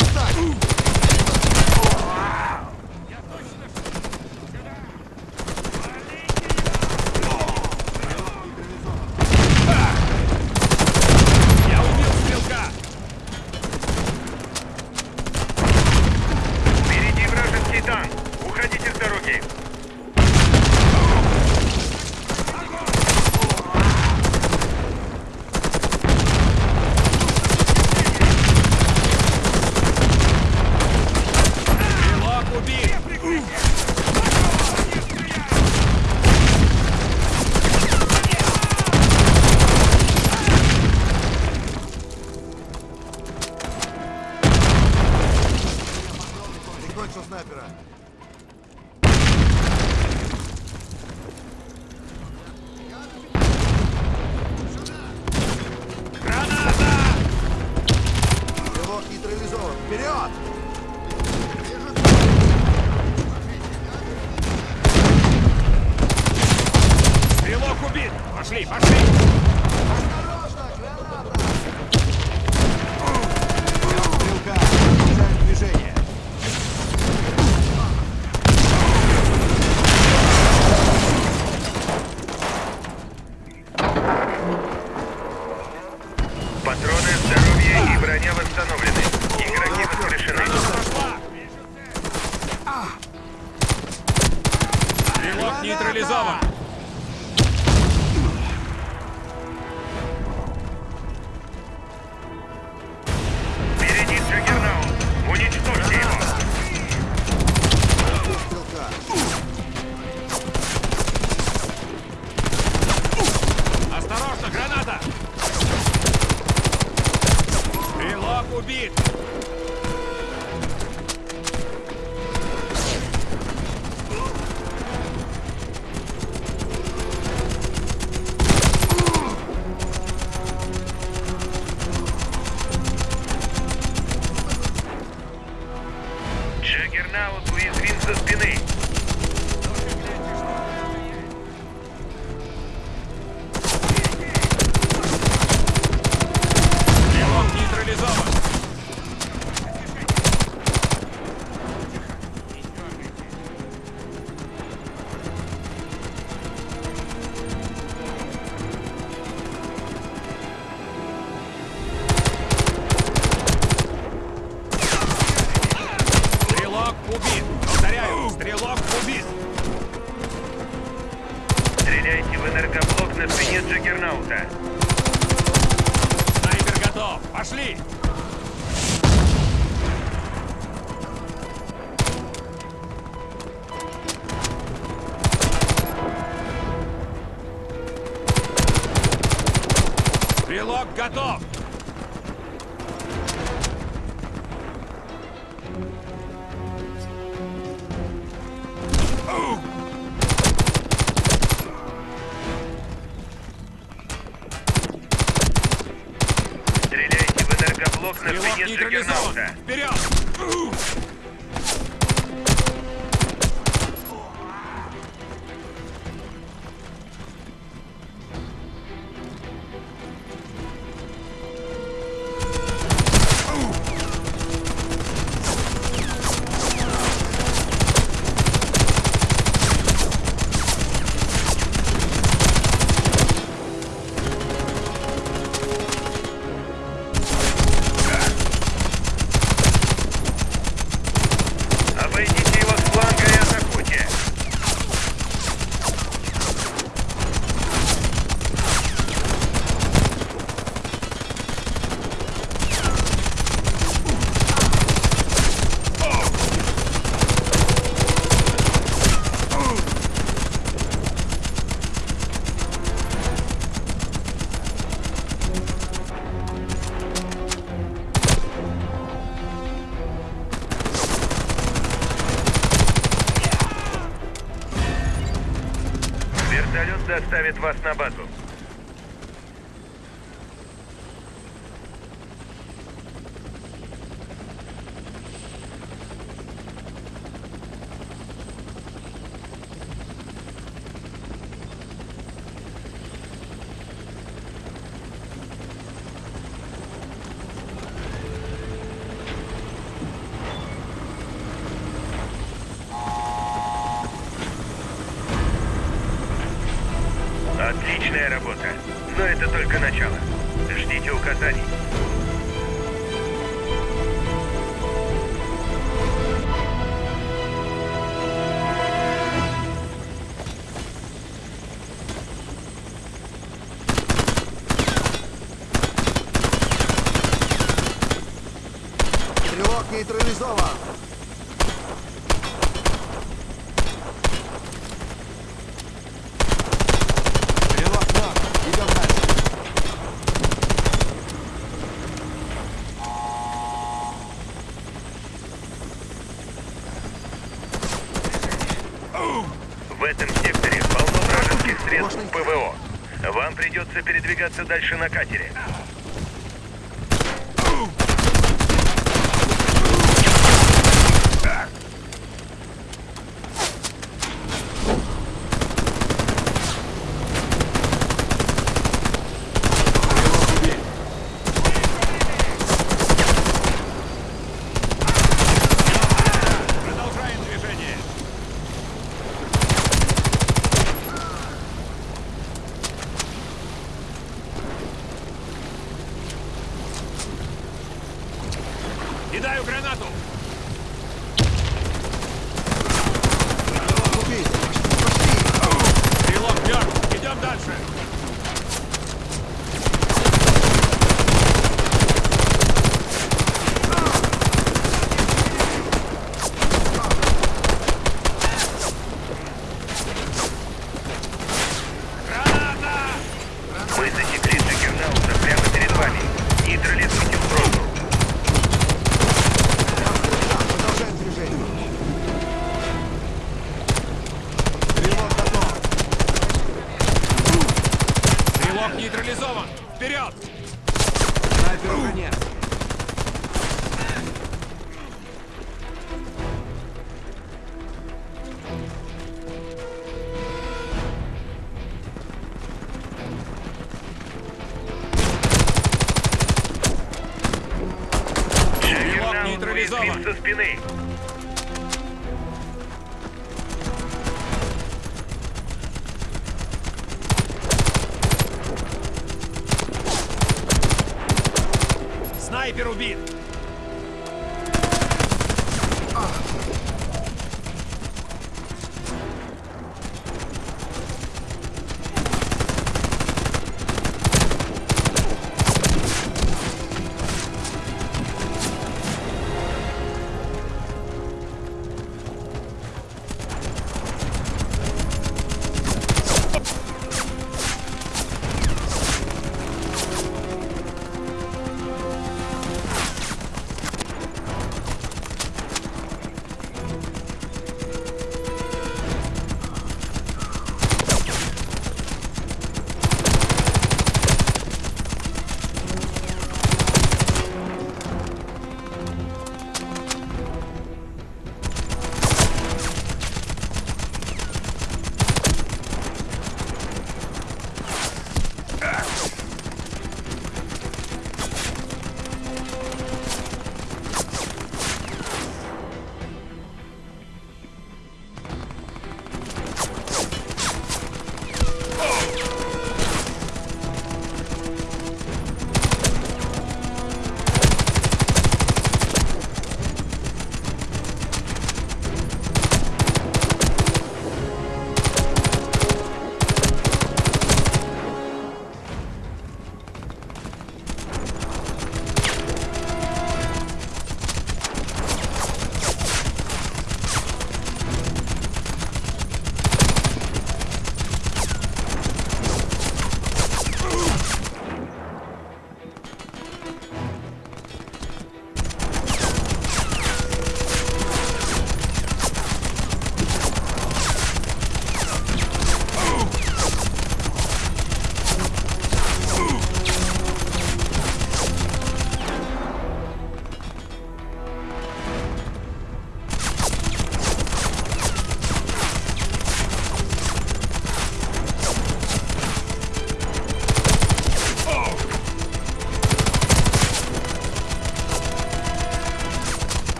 Отдай! Спине нейтрализован! Вперед! Вертолет доставит вас на базу. Отличная работа. Но это только начало. Ждите указаний. Этом секторе полно вражеских средств ПВО. Вам придется передвигаться дальше на катере. Кидаю гранату! Стрелок Снайпер убит!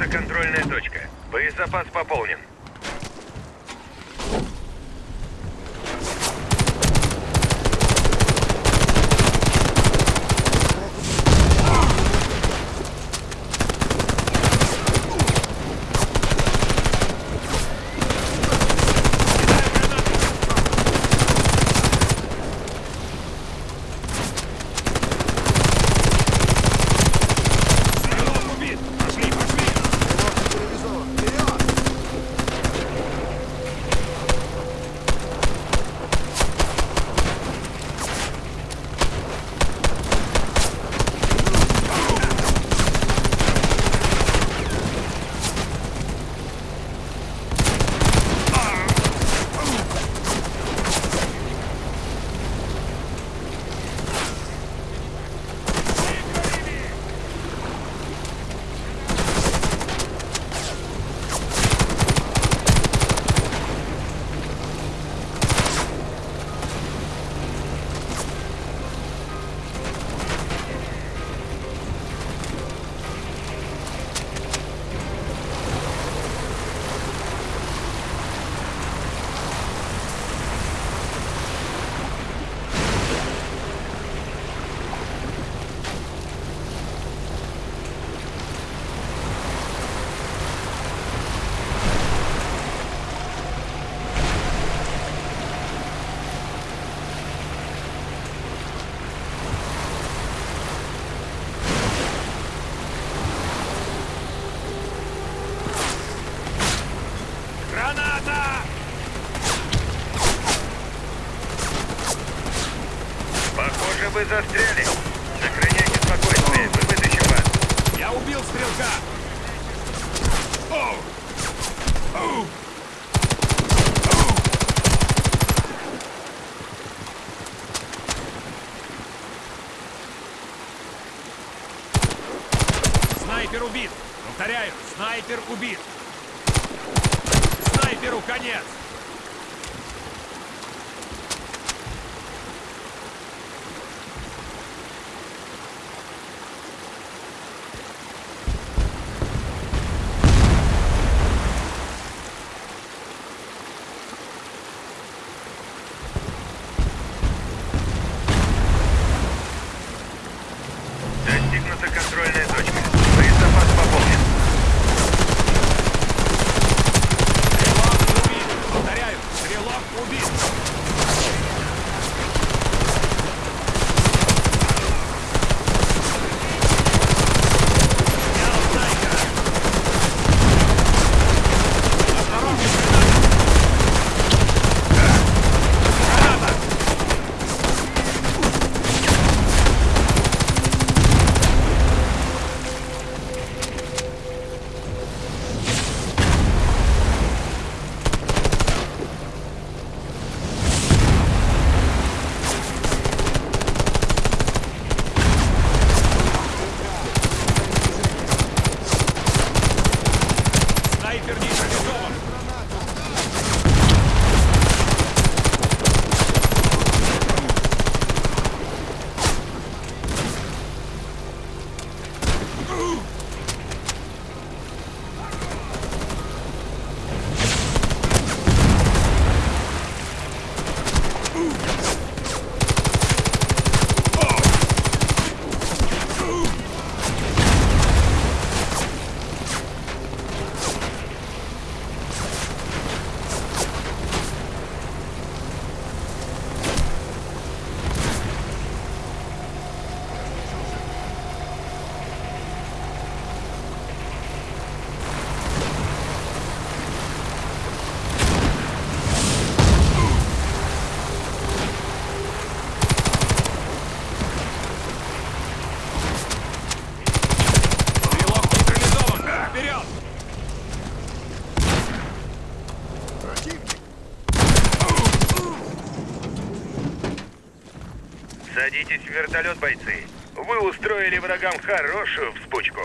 Это контрольная точка. Боезапас пополнен. Снайпер убит! Повторяю, снайпер убит! Снайперу конец! Садитесь в вертолет, бойцы. Вы устроили врагам хорошую вспучку.